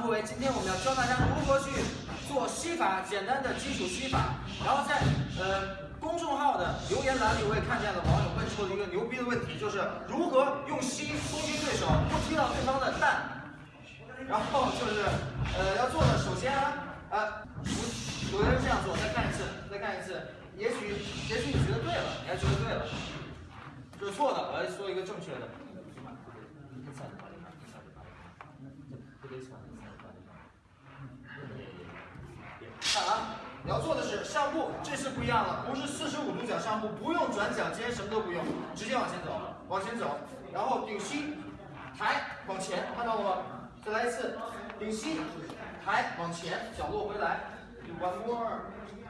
部位，今天我们要教大家如何去做吸法，简单的基础吸法。然后在呃公众号的留言栏里，我也看见了网友问出了一个牛逼的问题，就是如何用吸攻击对手，不踢到对方的蛋。然后就是呃要做的，首先啊，呃，有的人这样做，再看一次，再看一次，也许也许你觉得对了，你还觉得对了，这是错的，我要说一个正确的。看啊，你要做的是上步，这次不一样了，不是四十五度角上步，不用转脚尖，什么都不用，直接往前走，往前走，然后顶膝，抬往前，看到了吗？再来一次，顶膝，抬往前，脚落回来，one more，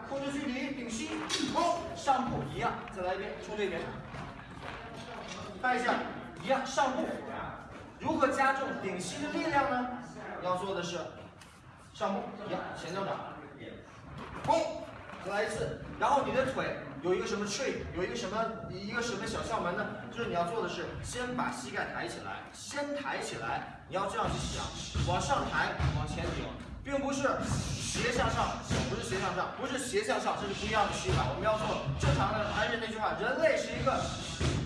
控制距离，顶膝，哦，上步一样，再来一遍，冲这边，看一下，一样上步，如何加重顶膝的力量呢？要做的是上步一样，前脚掌。嘣，再来一次，然后你的腿有一个什么 trick，有一个什么一个什么小窍门呢？就是你要做的是先把膝盖抬起来，先抬起来，你要这样去想，往上抬，往前顶，并不是斜向上，不是斜向上，不是斜向上，这是不一样的吸法。我们要做正常的，还是那句话，人类是一个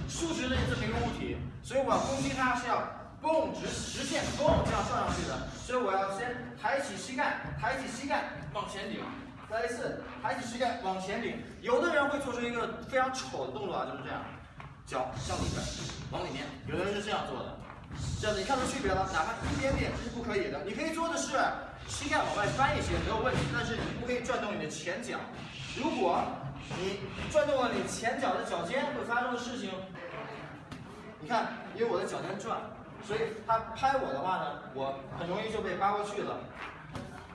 竖直的这么一个物体，所以我要攻击它是要蹦直直线蹦这样上上去的，所以我要先抬起膝盖，抬起膝盖往前顶。再一次，抬起膝盖往前顶。有的人会做出一个非常丑的动作啊，就是这样，脚向里边，往里面。有的人是这样做的，这样子你看出区别了？哪怕一点点这是不可以的。你可以做的是膝盖往外翻一些，没有问题。但是你不可以转动你的前脚。如果你转动了你前脚的脚尖，会发生的事情，你看，因为我的脚尖转，所以他拍我的话呢，我很容易就被扒过去了。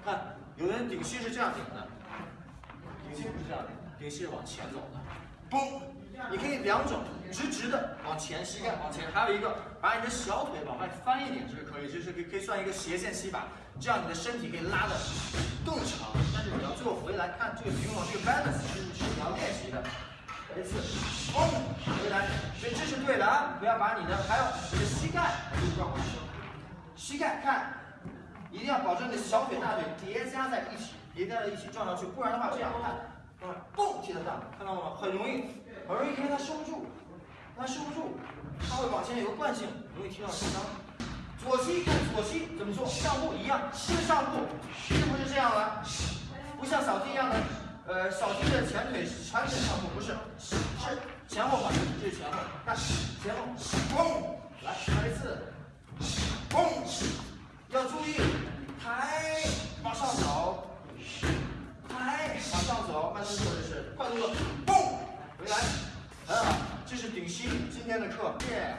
看，有人顶膝是这样顶的。顶膝不是这样的，顶膝是往前走的，嘣！你可以两种，直直的往前，膝盖往前，还有一个把你的小腿往外翻一点，这是可以，这是可以可以算一个斜线吸法，这样你的身体可以拉的更长。但是你要最后回来看这个平衡，这个 balance 是是你要练习的。一次，嘣，对的啊！不要把你的还有你的膝盖转过去，膝盖看，一定要保证你的小腿大腿叠加在一起。叠加在一起撞上去，不然的话这样看，嗯嘣踢得上，看到了吗？很容易，很容易，因为它收不住，它收不住，它会往前有个惯性，容易踢到受伤。左膝看左膝怎么做？上步一样，是上步，是不是这样了？不像扫地一样的，呃，扫地的前腿全腿上步，不是，是前后反，这是前后，看前后，嘣，来来一次，嘣，要注意抬，往上走。抬，往上走，慢动作这是快动作，蹦回来，很好，这是顶膝今天的课，耶。